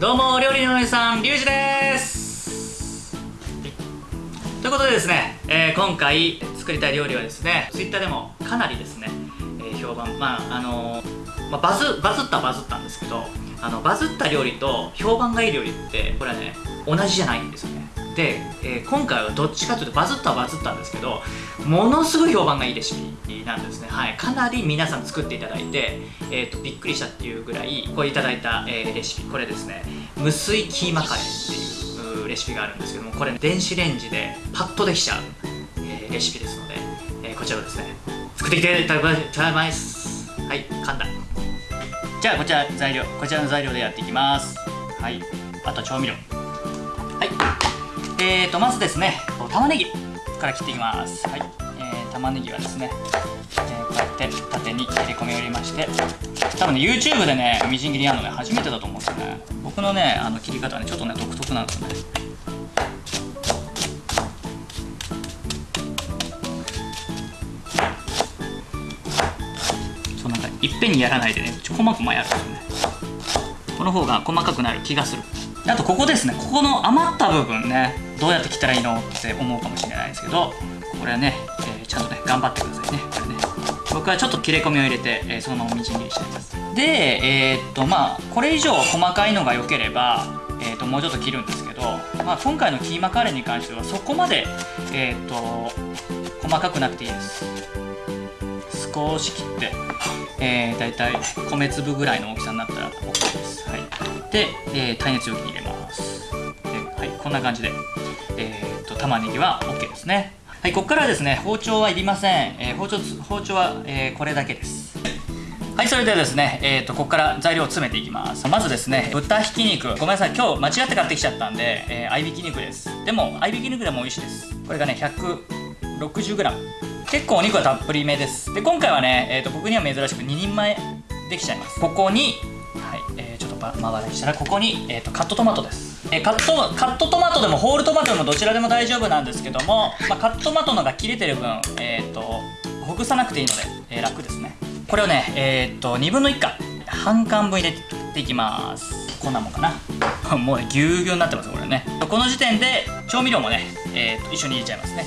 どうも料理のお姉さんリュウジです。ということでですね、えー今回作りたい料理はですね Twitter でもかなりですね、えー評判まああのーまあ、バズバズったバズったんですけどあのバズった料理と評判がいい料理ってこれはね同じじゃないんですよね。で、えー今回はどっちかというとバズったはバズったんですけどものすごい評判がいいレシピなんですね。はい。かなり皆さん作っていただいて、えー、とびっくりしたっていうぐらいこれいただいた、えーレシピ。これですね。無水キーマカレーっていうレシピがあるんですけどもこれ電子レンジでパッとできちゃう、えーレシピですので、えーこちらをですね作ってきていただきます。はい。簡単じゃあこちら材料こちらの材料でやっていきます。はい。あと調味料。はい。えーとまずですね玉ねぎから切っていきます。はい、えー、玉ねぎはですね、えーこうやって縦に切り込みを入れまして多分ね YouTube でねみじん切りやるのね初めてだと思うんですよね。僕のねあの切り方はねちょっとね独特なんですよね。そうなんかいっぺんにやらないでねちょこまこまやるんですよね。この方が細かくなる気がする。あとここですねここの余った部分ね。どうやって切ったらいいのって思うかもしれないですけどこれはね、えーちゃんとね頑張ってくださいね。これね。僕はちょっと切れ込みを入れて、えーそのままみじん切りしています。でえーっとまあこれ以上細かいのが良ければえーっともうちょっと切るんですけど、まあ、今回のキーマカレーに関してはそこまでえーっと細かくなくていいです。少し切って、えー、だいたい米粒ぐらいの大きさになったら OK です。はい、で、えー耐熱容器に入れます。こんな感じで、えー、と玉ねぎは OK ですね。はい、ここからはですね包丁はいりません。えー包丁包丁は、えーこれだけです。はい、それではですね、えー、とここから材料を詰めていきます。まずですね、豚ひき肉。ごめんなさい、今日間違って買ってきちゃったんで、えー合いびき肉です。でも、合いびき肉でも美味しいです。これがね、160g。結構お肉はたっぷりめです。で、今回はね、えー、と僕には珍しく2人前できちゃいます。ここに、はい、えーちょっとまば回らにしたら、ここに、えー、とカットトマトです。えーカットカットトマトでもホールトマトでもどちらでも大丈夫なんですけども、まあ、カットトマトのが切れてる分、えー、とほぐさなくていいので、えー楽ですね。これをねえー、っと2分の1か半缶分入れていきます。こんなもんかな。もうねぎゅうぎゅうになってますこれね。この時点で調味料もね、えーっと一緒に入れちゃいますね。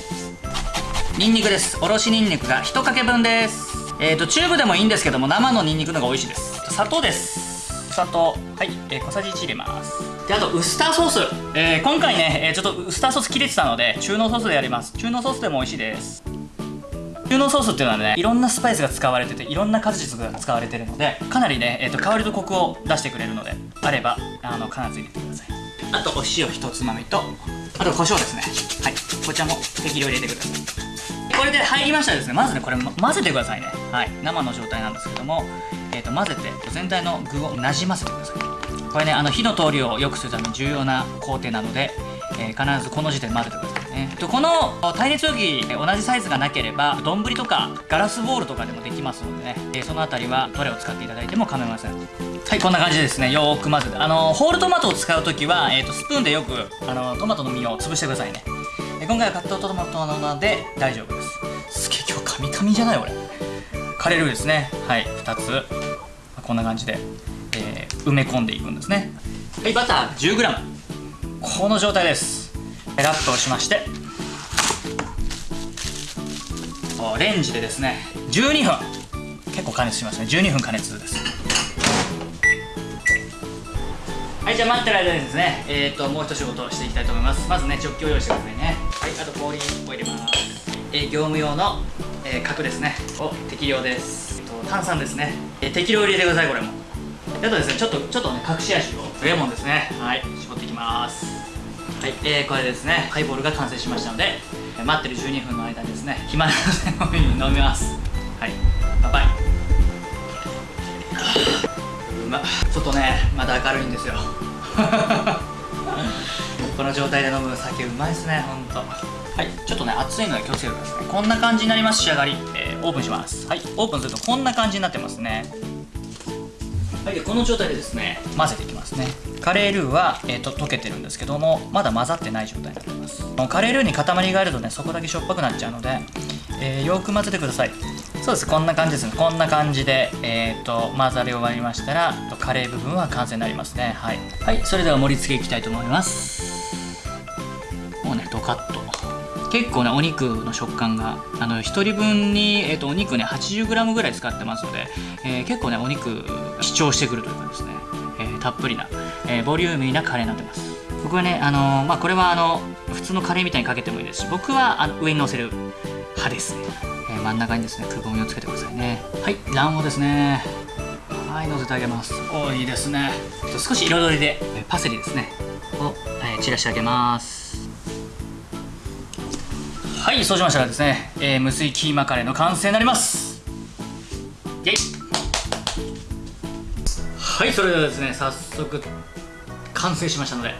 ニンニクです。おろしニンニクが1かけ分です。えー、っとチューブでもいいんですけども生のニンニクの方が美味しいです。砂糖です。砂糖はい、えー小さじ1入れます。であとウスターソース、えー今回ね、えーちょっとウスターソース切れてたので中濃ソースでやります。中濃ソースでも美味しいです。中濃ソースっていうのはねいろんなスパイスが使われてていろんな果実が使われてるのでかなりね、えー、と香りとコクを出してくれるのであればあの必ず入れてください。あとお塩一つまみとあと胡椒ですね。はい。こちらも適量入れてください。これで入りましたらですねまずねこれま混ぜてくださいね。はい。生の状態なんですけども、えー、と混ぜて全体の具をなじませてくださいこれねあの火の通りを良くするために重要な工程なので、えー必ずこの時点で混ぜてくださいね。とこの耐熱容器同じサイズがなければ丼とかガラスボウルとかでもできますのでね、えーそのあたりはどれを使っていただいても構いません。はいこんな感じでですね。よーく混ぜて。あのホールトマトを使う時は、えー、とスプーンでよくあのトマトの実を潰してくださいね。今回はカットトマトなので大丈夫です。すげえ今日カミカミじゃない俺。カレールーですね。はい2つ。こんな感じで、埋め込んでいくんですね。はいバター 10g この状態です。ラップをしまして。おレンジでですね12分。結構加熱しますね。12分加熱です。はいじゃあ待ってる間にですねえっ、ともう一仕事をしていきたいと思います。まずねジョッキを用意してくださいね。はいあと氷を入れます、えー業務用の、えー角ですね。を適量です、えっと炭酸ですね、えー適量入れてくださいこれも。であとです。ねちょっとちょっとね隠し味をレモンです。ねはい絞っていきます。はい、えーこれですねハイボールが完成しましたので、待ってる12分の間にです。ね暇なので飲みます。はいバイバイうまっちょっとねまだ明るいんですよこの状態で飲む酒うまいです。ねほんとはいちょっとね熱いので気をつけてくださいこんな感じになります。仕上がり、えーオープンします。はいオープンす。るとこんな感じになってます。ねはい、でこの状態でですね混ぜていきますね。カレールーは、えー、と溶けてるんですけどもまだ混ざってない状態になってます。このカレールーに塊があるとねそこだけしょっぱくなっちゃうので、えーよく混ぜてください。そうです。こんな感じですね。こんな感じで、えーと、混ざり終わりましたらカレー部分は完成になりますね。はい、はい、それでは盛り付けいきたいと思います。もうねドカッと。結構ねお肉の食感があの1人分に、えーと、お肉ね 80g ぐらい使ってますので、えー、結構ねお肉主張してくるというかですね、えー、たっぷりな、えー、ボリューミーなカレーになってます。僕はねあのまあこれはあの普通のカレーみたいにかけてもいいですし僕はあの上に乗せる派ですね、え真ん中にですねくぼみをつけてくださいね。はい卵黄ですね。はい乗せてあげます。おいいですね。少し彩りでパセリですね。を、え散らしてあげます。はいそうしましたらですね、えー、無水キーマカレーの完成になります。イェイ。はいそれではですね早速完成しましたので、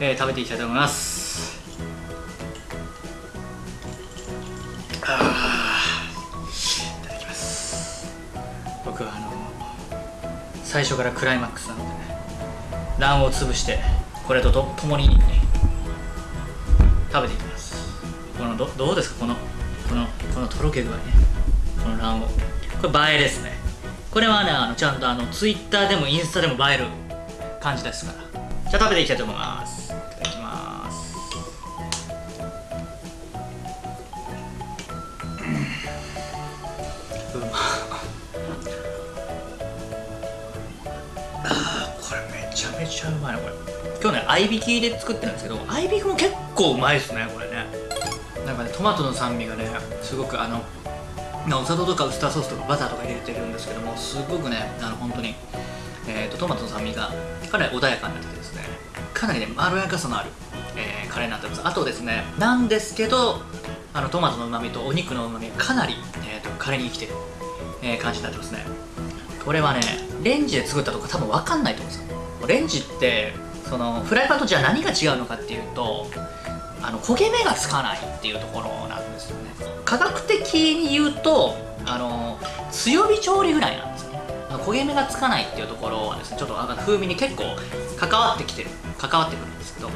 えー、食べていきたいと思います。いただきます。僕はあの最初からクライマックスなのでね卵黄を潰してこれとと共に食べていきます。このどどうですか？このこのこのとろけ具合ね。この卵黄。これ映えですね。これはねあのちゃんとあのツイッターでもインスタでも映える感じですから。じゃあ食べていきたいと思います。いただきます。うまあこれめちゃめちゃうまいなこれ。今日ね合いびきで作ってるんですけど合いびきも結構うまいですねこれ。トマトの酸味がねすごくあのお砂糖とかウスターソースとかバターとか入れてるんですけどもすごくねあの本当に、えーと、トマトの酸味がかなり穏やかになっててですねかなりねまろやかさのある、えー、カレーになってます。あとですねなんですけどあのトマトのうまみとお肉のうまみがかなり、えーと、カレーに生きてる、えー、感じになってますね。これはねレンジで作ったとか多分分かんないと思うんですよ。レンジってそのフライパンとじゃあ何が違うのかっていうとあの焦げ目がつかないっていうところなんですよね。科学的に言うとあの強火調理ぐらいなんですね。焦げ目がつかないっていうところはですねちょっと風味に結構関わってきてる関わってくるんですけども、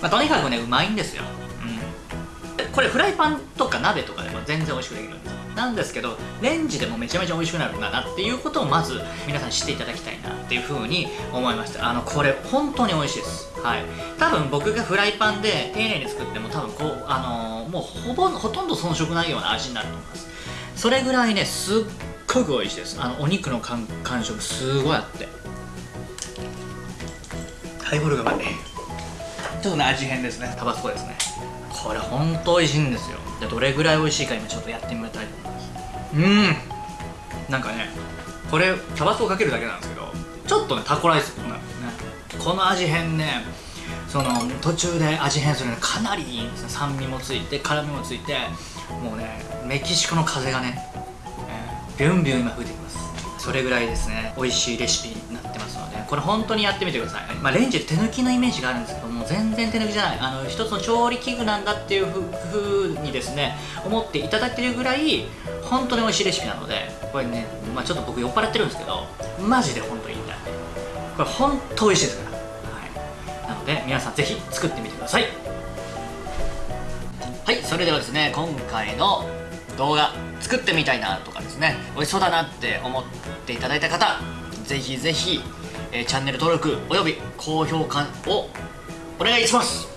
まあ、とにかくねうまいんですよ、うん、これフライパンとか鍋とかでも全然美味しくできるんです。なんですけどレンジでもめちゃめちゃ美味しくなるんだなっていうことをまず皆さん知っていただきたいなっていうふうに思いました。あのこれ本当に美味しいです。はい。多分僕がフライパンで丁寧に作っても多分こうあのー、もうほぼほとんど遜色ないような味になると思います。それぐらいねすっごく美味しいです。あのお肉の感触すごいあって。ハイボールがうまいちょっとね味変ですね。タバスコですね。これほんと美味しいんですよ。でどれぐらい美味しいか今ちょっとやってみたいと思います。うん。なんかねこれタバスコかけるだけなんですけどちょっとねタコライスっぽくなるんですね。この味変ねその途中で味変するのかなりいいんですね。酸味もついて辛みもついてもうねメキシコの風がね、えー、ビュンビュン今吹いてきます。それぐらいですね美味しいレシピになってますのでこれ本当にやってみてください、まあ、レンジって手抜きのイメージがあるんですけども全然手抜きじゃない。あの一つの調理器具なんだっていうふうにですね思っていただけるぐらい本当に美味しいレシピなのでこれね、まあ、ちょっと僕酔っ払ってるんですけどマジで本当にいいんだこれ本当美味しいですから、はい、なので皆さんぜひ作ってみてください。はいそれではですね今回の動画作ってみたいなとかですね美味しそうだなって思っていただいた方ぜひぜひ、えー、チャンネル登録および高評価をお願いします。